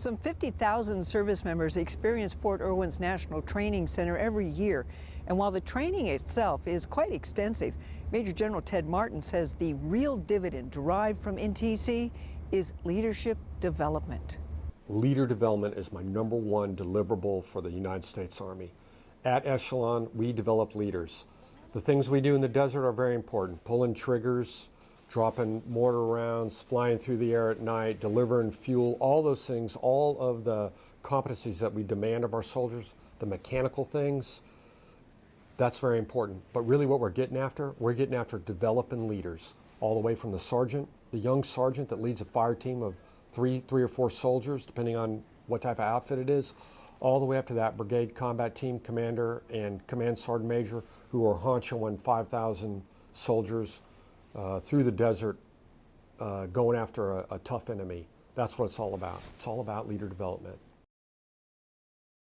Some 50,000 service members experience Fort Irwin's National Training Center every year. And while the training itself is quite extensive, Major General Ted Martin says the real dividend derived from NTC is leadership development. Leader development is my number one deliverable for the United States Army. At Echelon, we develop leaders. The things we do in the desert are very important. Pulling triggers, dropping mortar rounds, flying through the air at night, delivering fuel, all those things, all of the competencies that we demand of our soldiers, the mechanical things, that's very important. But really what we're getting after, we're getting after developing leaders, all the way from the sergeant, the young sergeant that leads a fire team of three, three or four soldiers, depending on what type of outfit it is, all the way up to that brigade combat team commander and command sergeant major who are honchoing 5,000 soldiers uh, through the desert uh, going after a, a tough enemy. That's what it's all about. It's all about leader development.